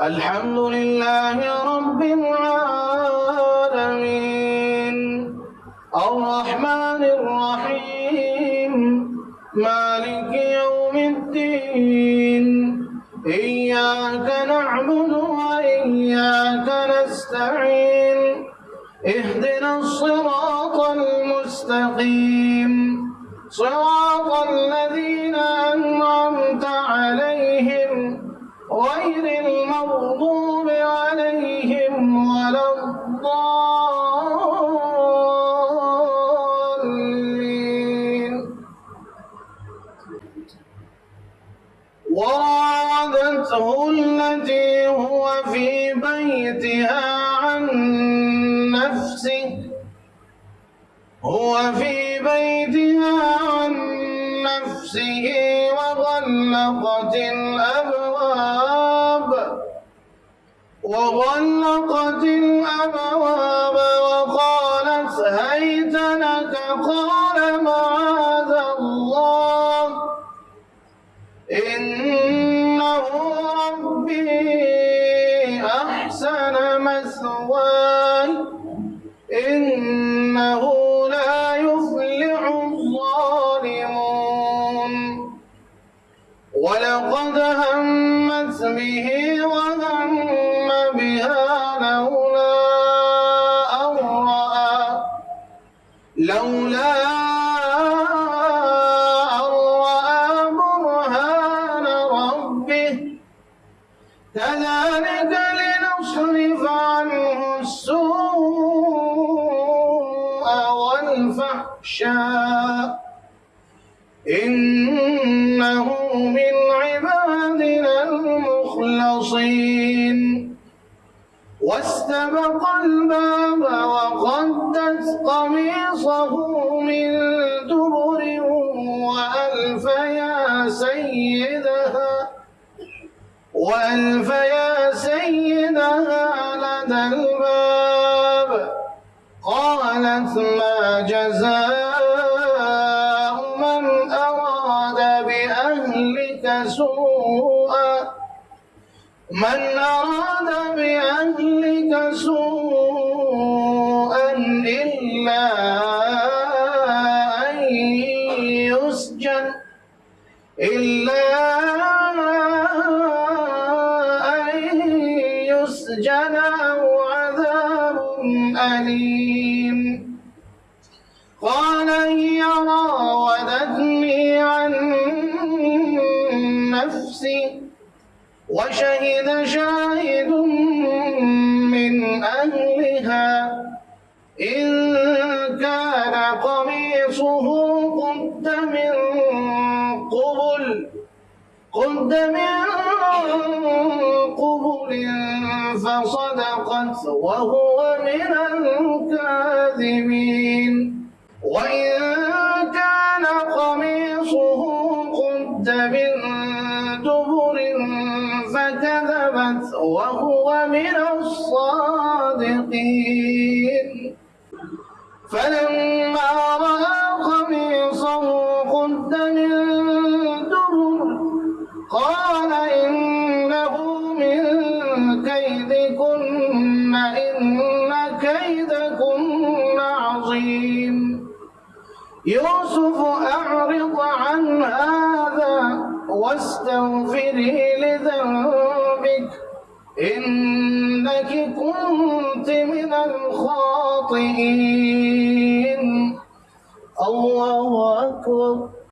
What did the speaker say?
الحمد لله رب العالمين. الرحمن الرحيم. مالك يوم الدين. إياك نعبد وإياك نستعين. اهدنا الصراط المستقيم. صراط الذين المغضوب عليهم ولا الضالين. وراودته التي هو في بيتها عن نفسه هو في بيتها عن نفسه وغلقت الأبواب وغلقت الأبواب وقالت هيت لك قال معاذ الله. إنه ربي أحسن مثواي. إنه لا يفلح الظالمون. ولقد همت به لولا أن رأى برهان ربه. كذلك لنصرف عنه السوء والفحشاء. إنه من عبادنا المخلصين. واستبق الباب وقدت سيدها وألف يا سيدها لدى الباب قالت ما جزاء من أراد بأهلك سوءا. من أراد بأهلك سوءا أو عذاب أليم. قال هي راودتني عن نفسي وشهد شاهد من أهلها. إن كان قميصه قد من قبل قد من فصدقت وهو من الكاذبين. وإن كان قميصه قد من دبر فكذبت وهو من الصادقين. فلما رأى كيدكن إن كيدكن عظيم. يوسف أعرض عن هذا واستغفري لذنبك. إنك كنت من الخاطئين. الله أكبر.